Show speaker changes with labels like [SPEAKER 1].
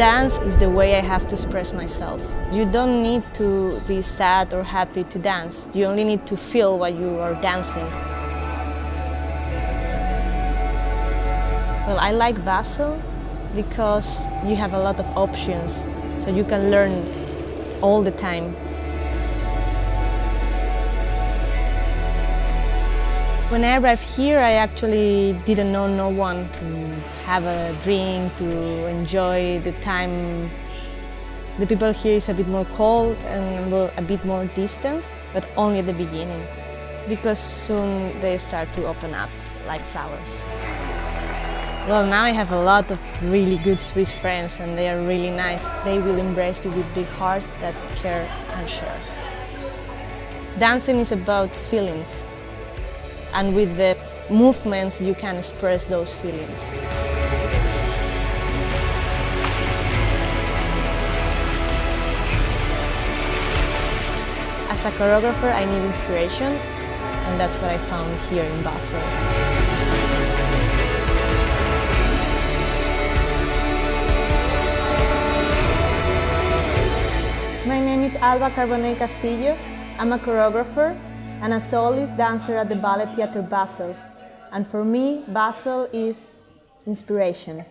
[SPEAKER 1] Dance is the way I have to express myself. You don't need to be sad or happy to dance. You only need to feel what you are dancing. Well, I like Basel because you have a lot of options, so you can learn all the time. When I arrived here, I actually didn't know no one to have a drink, to enjoy the time. The people here is a bit more cold and a bit more distance, but only at the beginning, because soon they start to open up like flowers. Well, now I have a lot of really good Swiss friends and they are really nice. They will embrace you with big hearts that care and share. Dancing is about feelings and with the movements you can express those feelings. As a choreographer I need inspiration and that's what I found here in Basel. My name is Alba Carbonell Castillo. I'm a choreographer and a soloist dancer at the Ballet Theatre Basel. And for me, Basel is inspiration.